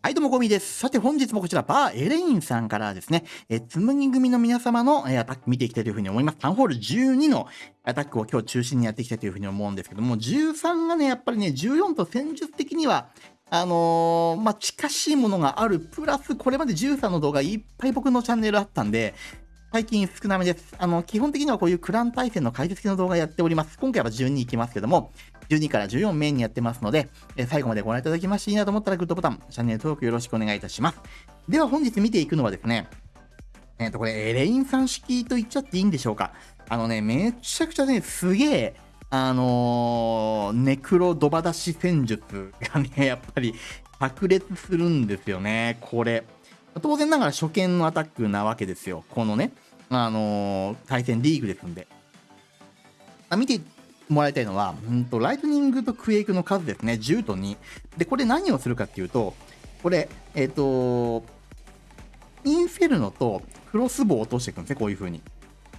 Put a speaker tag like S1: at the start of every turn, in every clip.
S1: はい、どうも、ゴミです。さて、本日もこちら、バーエレインさんからですね、え、つむぎ組の皆様の、え、アタック見ていきたいというふうに思います。タウンホール12のアタックを今日中心にやっていきたいというふうに思うんですけども、13がね、やっぱりね、14と戦術的には、あのー、まあ、近しいものがある、プラス、これまで13の動画いっぱい僕のチャンネルあったんで、最近少なめです。あの、基本的にはこういうクラン対戦の解説系の動画やっております。今回は12いきますけども、12から14メインにやってますので、え最後までご覧いただきましていいなと思ったらグッドボタン、チャンネル登録よろしくお願いいたします。では本日見ていくのはですね、えっ、ー、と、これ、エレインさん式と言っちゃっていいんでしょうか。あのね、めちゃくちゃね、すげえ、あのー、ネクロドバ出し戦術がね、やっぱり炸裂するんですよね、これ。当然ながら初見のアタックなわけですよ。このね、あのー、対戦リーグですんで。あ見てもらいたいのは、うんと、ライトニングとクエイクの数ですね、10と2。で、これ何をするかっていうと、これ、えっ、ー、と、インフェルノとクロスボウを落としていくんですね、こういう風に。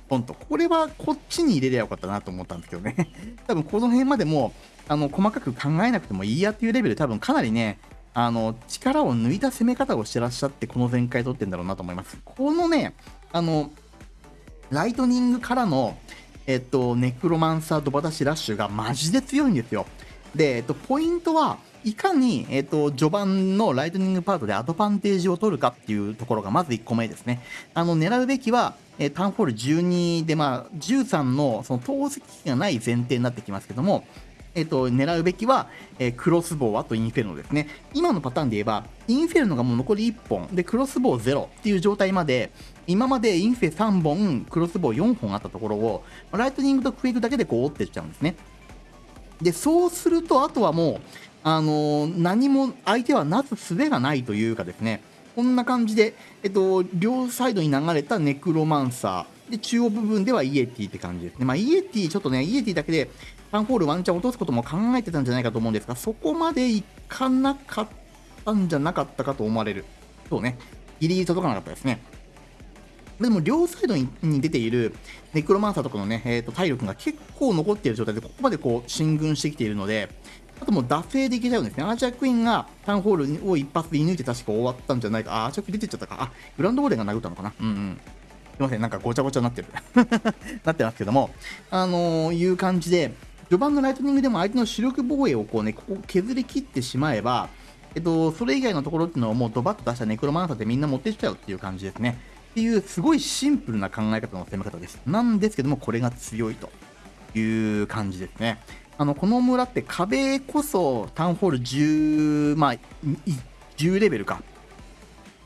S1: ポンと。これはこっちに入れりゃよかったなと思ったんですけどね。多分この辺までも、あの、細かく考えなくてもいいやっていうレベル、多分かなりね、あの、力を抜いた攻め方をしてらっしゃって、この全開取ってんだろうなと思います。このね、あの、ライトニングからの、えっと、ネクロマンサードバタシラッシュがマジで強いんですよ。で、えっと、ポイントはいかに、えっと、序盤のライトニングパートでアドバンテージを取るかっていうところがまず1個目ですね。あの、狙うべきは、え、タウンフォール12で、まあ、13のその投石機がない前提になってきますけども、えっと、狙うべきは、えー、クロスボウ、あとインフェルノですね。今のパターンで言えば、インフェルノがもう残り1本、で、クロスボウ0っていう状態まで、今までインフェ3本、クロスボウ4本あったところを、ライトニングとクイックだけでこう折ってっちゃうんですね。で、そうすると、あとはもう、あのー、何も相手はなす術がないというかですね、こんな感じで、えっと、両サイドに流れたネクロマンサー、で、中央部分ではイエティって感じですね。まあ、イエティ、ちょっとね、イエティだけでタウンホールワンチャン落とすことも考えてたんじゃないかと思うんですが、そこまでいかなかったんじゃなかったかと思われる。そうね。ギリギリ届かなかったですね。でも両サイドに出ているネクロマンサーとかのね、えー、と体力が結構残っている状態で、ここまでこう進軍してきているので、あともう惰性でいけちゃうんですね。アーチャークイーンがタウンホールを一発で射抜いて確か終わったんじゃないか。あ、アーチャークイーン出てっちゃったか。あ、グランドウォーレンが殴ったのかな。うんうん。すいません、なんかごちゃごちゃになってる。なってますけども、あのー、いう感じで、序盤のライトニングでも相手の主力防衛をこうね、ここ削り切ってしまえば、えっと、それ以外のところっていうのをもうドバッと出したネクロマンサーでみんな持ってきちゃうっていう感じですね。っていうすごいシンプルな考え方の攻め方です。なんですけども、これが強いという感じですね。あの、この村って壁こそタウンホール10、まあ、10レベルか。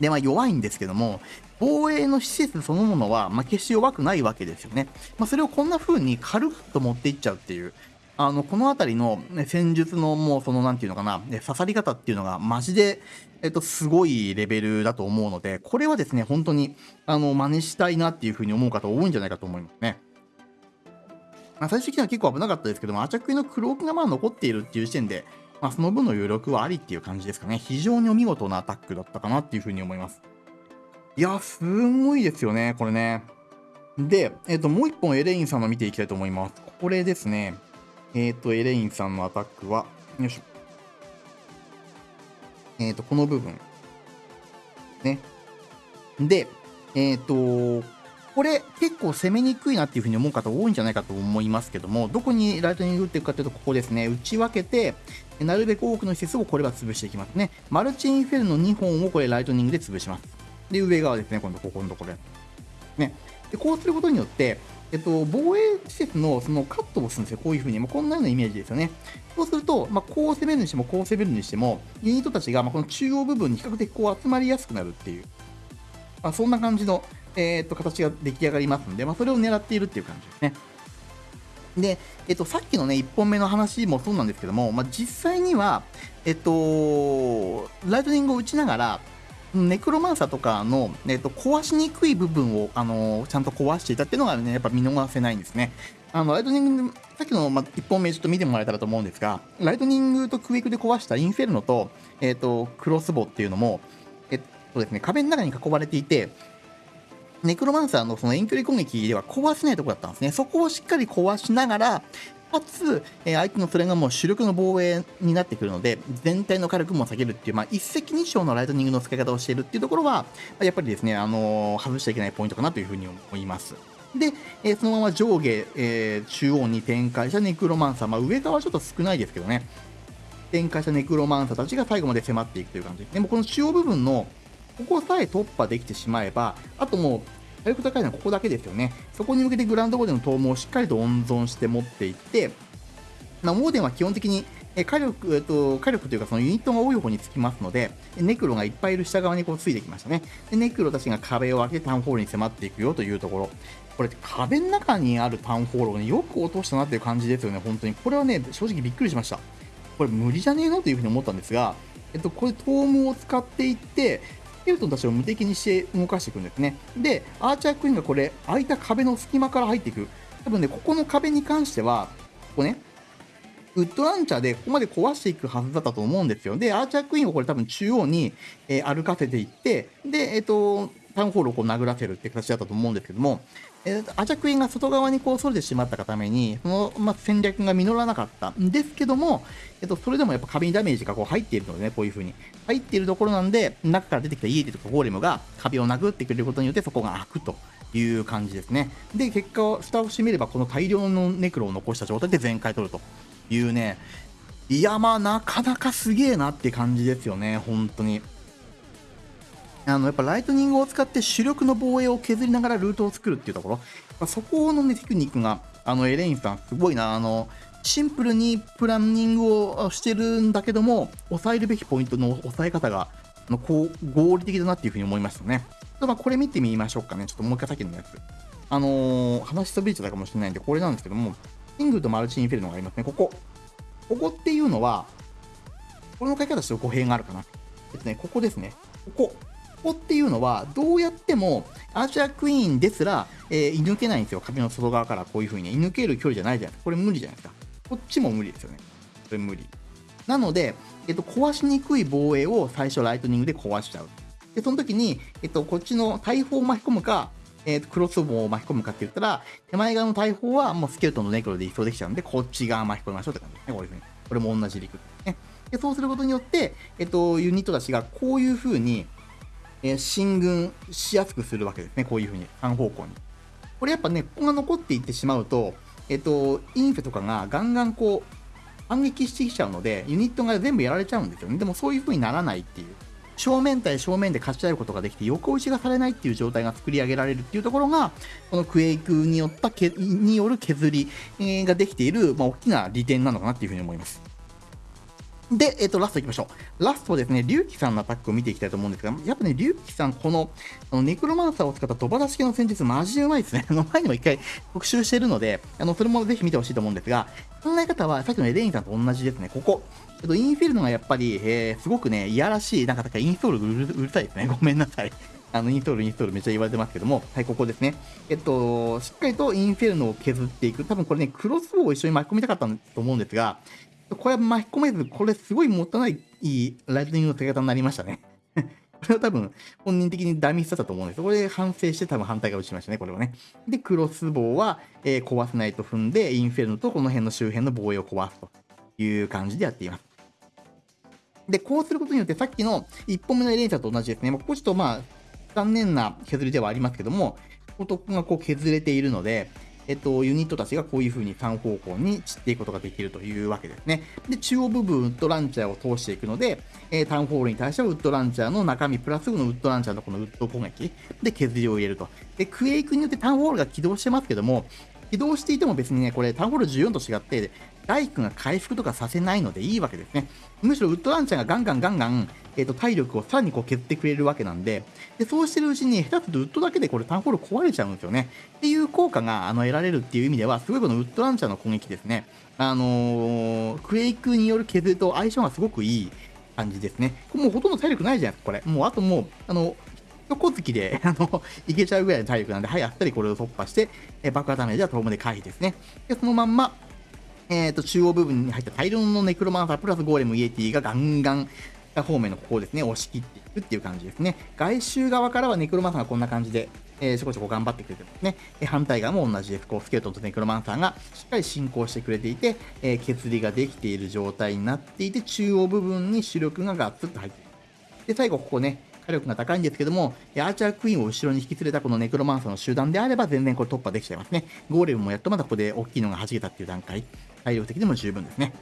S1: で、まあ弱いんですけども、防衛の施設そのものは、まあ、決して弱くないわけですよね。まあ、それをこんな風に軽々と持っていっちゃうっていう、あの、この辺りの、戦術のもうその、なんていうのかな、刺さり方っていうのがマジで、えっと、すごいレベルだと思うので、これはですね、本当に、あの、真似したいなっていうふうに思う方多いんじゃないかと思いますね。まあ、最終的には結構危なかったですけども、アチャクイのクロークがまあ残っているっていう時点で、まあ、その分の余力はありっていう感じですかね。非常にお見事なアタックだったかなっていうふうに思います。いや、すごいですよね、これね。で、えっ、と、もう一本エレインさんの見ていきたいと思います。これですね。えっ、ー、と、エレインさんのアタックは、よいしょ。えっ、ー、と、この部分。ね。で、えっ、ー、と、これ結構攻めにくいなっていうふうに思う方多いんじゃないかと思いますけども、どこにライトニング打っていくかというと、ここですね。打ち分けて、なるべく多くの施設をこれは潰していきますね。マルチインフェルノ2本をこれライトニングで潰します。で、上側ですね、今度ここのところ。ね。で、こうすることによって、えっと、防衛施設のそのカットをするんですよ。こういう風に。まあ、こんなようなイメージですよね。そうすると、まあ、こう攻めるにしても、こう攻めるにしても、ユニットたちが、ま、この中央部分に比較的こう集まりやすくなるっていう、まあ、そんな感じの、えー、っと、形が出来上がりますんで、まあ、それを狙っているっていう感じですね。で、えっと、さっきのね、1本目の話もそうなんですけども、まあ、実際には、えっと、ライトニングを打ちながら、ネクロマンサーとかの、えっと、壊しにくい部分を、あのちゃんと壊していたっていうのがね、やっぱ見逃せないんですね。あの、ライトニング、さっきの、ま、1本目ちょっと見てもらえたらと思うんですが、ライトニングとクイックで壊したインフェルノと、えっと、クロスボウっていうのも、えっとですね、壁の中に囲まれていて、ネクロマンサーのその遠距離攻撃では壊せないところだったんですね。そこをしっかり壊しながら、かつ、え、相手のそれがもう主力の防衛になってくるので、全体の火力も下げるっていう、まあ、一石二鳥のライトニングの使い方をしているっていうところは、やっぱりですね、あの、外しちゃいけないポイントかなというふうに思います。で、え、そのまま上下、えー、中央に展開したネクロマンサー、まあ、上側はちょっと少ないですけどね、展開したネクロマンサーたちが最後まで迫っていくという感じ。でもこの中央部分のここさえ突破できてしまえば、あともう火力高いのはここだけですよね。そこに向けてグランドボーデンの投毛をしっかりと温存して持っていって、まあ、モーデンは基本的に火力、えっと、火力というかそのユニットが多い方につきますので、ネクロがいっぱいいる下側にこうついてきましたね。で、ネクロたちが壁を開けてタウンホールに迫っていくよというところ。これ壁の中にあるタウンホールを、ね、よく落としたなっていう感じですよね、本当に。これはね、正直びっくりしました。これ無理じゃねえの？というふうに思ったんですが、えっと、これ、トームを使っていって、スケルトンたちを無敵にして動かしていくんですね。で、アーチャークイーンがこれ、空いた壁の隙間から入っていく。多分ね、ここの壁に関しては、ここね、ウッドランチャーでここまで壊していくはずだったと思うんですよ。で、アーチャークイーンをこれ多分中央に、えー、歩かせていって、で、えっ、ー、と、タウンホールをこう殴らせるって形だったと思うんですけども、えー、アジャクインが外側にこうそれてしまったがために、その、まあ、戦略が実らなかったんですけども、えっと、それでもやっぱ壁にダメージがこう入っているのでね、こういう風に。入っているところなんで、中から出てきたイエティとかゴーレムが壁を殴ってくれることによってそこが開くという感じですね。で、結果を、蓋を閉めればこの大量のネクロを残した状態で全開取るというね、いや、まあ、なかなかすげえなって感じですよね、本当に。あのやっぱライトニングを使って主力の防衛を削りながらルートを作るっていうところ、まあ、そこの、ね、テクニックがあのエレインさん、すごいな。あのシンプルにプランニングをしてるんだけども、抑えるべきポイントの抑え方がのこう合理的だなっていうふうに思いましたね。まあ、これ見てみましょうかね。ちょっともう一回さっきのやつ。あのー、話しそびれちゃったかもしれないんで、これなんですけども、キングとマルチインフェルノがありますね。ここ。ここっていうのは、これの書き方して語弊があるかな。えっとね、ここですね。ここ。こっていうのは、どうやっても、アーチャークイーンですら、えー、射抜けないんですよ。壁の外側からこういう風に、射抜ける距離じゃないじゃないですか。これ無理じゃないですか。こっちも無理ですよね。これ無理。なので、えっと、壊しにくい防衛を最初ライトニングで壊しちゃう。で、その時に、えっと、こっちの大砲を巻き込むか、えー、クロスボウを巻き込むかって言ったら、手前側の大砲はもうスケルトンのネクロで移送できちゃうんで、こっち側巻き込みましょうって感じですね。こういう風に。これも同じ陸ですね。で、そうすることによって、えっと、ユニットたちがこういう風に、えー、進軍しやすくするわけですね。こういうふうに、3方向に。これやっぱね、ここが残っていってしまうと、えっ、と、インフェとかがガンガンこう、反撃してきちゃうので、ユニットが全部やられちゃうんですよね。でもそういう風にならないっていう。正面対正面で勝ち合うことができて、横打ちがされないっていう状態が作り上げられるっていうところが、このクエイクによったけによる削りができている、まあ、大きな利点なのかなっていうふうに思います。で、えっ、と、ラスト行きましょう。ラストですね、龍騎さんのアタックを見ていきたいと思うんですが、やっぱね、龍騎さん、この、あのネクロマンサーを使ったドバ出し系の戦術、マジでうまいですね。あの前にも一回復習してるので、あの、それもぜひ見てほしいと思うんですが、考え方はさっきのエレインさんと同じですね。ここ。えっと、インフェルノがやっぱり、えー、すごくね、いやらしい、なんか、インストールうるうるさいですね。ごめんなさい。あの、インストール、インストールめっちゃ言われてますけども、はい、ここですね。えっと、しっかりとインフェルノを削っていく。多分これね、クロスボウを一緒に巻き込みたかったと思うんですが、これは巻き込めず、これすごいもったいないライトニングの打ち方になりましたね。これは多分本人的にダミスだったと思うんです。これで反省して多分反対側打ちましたね、これはね。で、クロスボウは、えー、壊せないと踏んで、インフェルノとこの辺の周辺の防衛を壊すという感じでやっています。で、こうすることによってさっきの1本目のエレンチャーと同じですね。ここちょっとまあ、残念な削りではありますけども、ここがこう削れているので、えっと、ユニットたちがこういう風に3方向に散っていくことができるというわけですね。で、中央部分、ウッドランチャーを通していくので、えー、タウンホールに対してはウッドランチャーの中身プラスのウッドランチャーのこのウッド攻撃で削りを入れると。で、クエイクによってタウンホールが起動してますけども、起動していても別にね、これタウンホール14と違って、ライクが回復とかさせないのでいいわけですね。むしろウッドランチャーがガンガンガンガン、えーと、体力をさらにこう削ってくれるわけなんで、でそうしてるうちに、下手するとウッドだけでこれタウンホール壊れちゃうんですよね。っていう効果があの得られるっていう意味では、すごいこのウッドランチャーの攻撃ですね。あのー、クエイクによる削りと相性がすごくいい感じですね。もうほとんど体力ないじゃないですか、これ。もうあともう、あの、横突きで、あの、いけちゃうぐらいの体力なんで、はい、あっさりこれを突破して、え爆破ダメージはトームで回避ですね。で、そのまんま、えーと、中央部分に入った大量のネクロマンサープラスゴーレムイエティがガンガン方面のここをですね、押し切っていくっていう感じですね。外周側からはネクロマンサーがこんな感じで、えー、ちょこちょこ頑張ってくれてますね。え反対側も同じです。こう、スケルトンとネクロマンサーがしっかり進行してくれていて、えー、削りができている状態になっていて、中央部分に主力がガッツッと入っている。で、最後ここね、火力が高いんですけども、アーチャークイーンを後ろに引き連れたこのネクロマンサーの集団であれば全然これ突破できちゃいますね。ゴーレムもやっとまだここで大きいのが弾けたっていう段階、体力的にも十分ですね。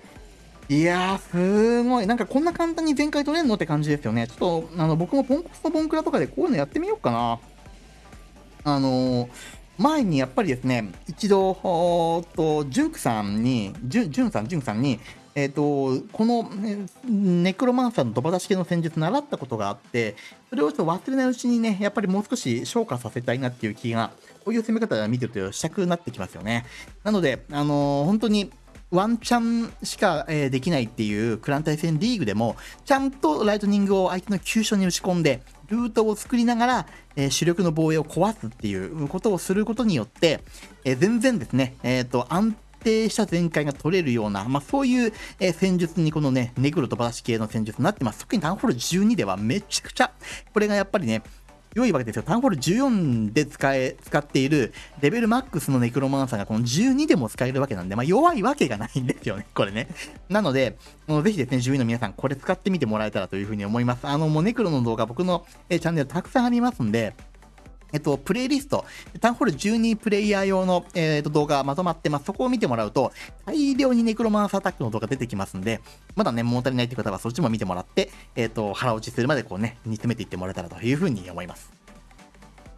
S1: いやー、すごい。なんかこんな簡単に全開取れんのって感じですよね。ちょっと、あの、僕もポンコツとボンクラとかでこういうのやってみようかな。あのー、前にやっぱりですね、一度、と、ジュンクさんに、ジュン、ジュンさん、ジュンさんに、えっ、ー、と、この、ネクロマンサーのドバ出し系の戦術習ったことがあって、それをちょっと忘れないうちにね、やっぱりもう少し消化させたいなっていう気が、こういう攻め方を見てるとしたくなってきますよね。なので、あのー、本当に、ワンチャンしか、え、できないっていうクラン対戦リーグでも、ちゃんとライトニングを相手の急所に打ち込んで、ルートを作りながら、え、主力の防衛を壊すっていうことをすることによって、え、全然ですね、えっ、と、安定した全開が取れるような、まあ、そういう、え戦術にこのね、ネグロとバラシ系の戦術になってます。特にタンホール12ではめちゃくちゃ、これがやっぱりね、良いわけですよ。タウンホール14で使え、使っているレベルマックスのネクロマンサーがこの12でも使えるわけなんで、まあ弱いわけがないんですよね、これね。なので、もうぜひですね、12の皆さん、これ使ってみてもらえたらというふうに思います。あの、もうネクロの動画僕のチャンネルたくさんありますんで、えっと、プレイリスト、タウンホール12プレイヤー用の、えっと、動画がまとまってます。そこを見てもらうと、大量にネクロマンスアタックの動画出てきますんで、まだね、物足りないって方はそっちも見てもらって、えっと、腹落ちするまでこうね、煮詰めていってもらえたらというふうに思います。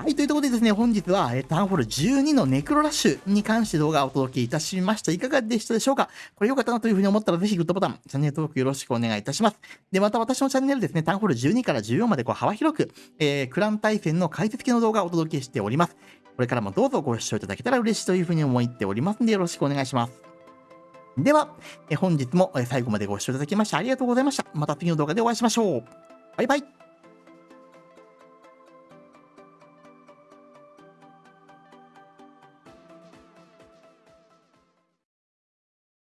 S1: はい、というところでですね、本日は、えー、タウンホール12のネクロラッシュに関して動画をお届けいたしました。いかがでしたでしょうか？これ良かったなというふうに思ったら、ぜひグッドボタン、チャンネル登録よろしくお願いいたします。で、また私のチャンネルですね、タウンホール12から14までこう幅広く、えー、クラン対戦の解説系の動画をお届けしております。これからもどうぞご視聴いただけたら嬉しいというふうに思っておりますので、よろしくお願いします。では、え本日も最後までご視聴いただきましてありがとうございました。また次の動画でお会いしましょう。バイバイ。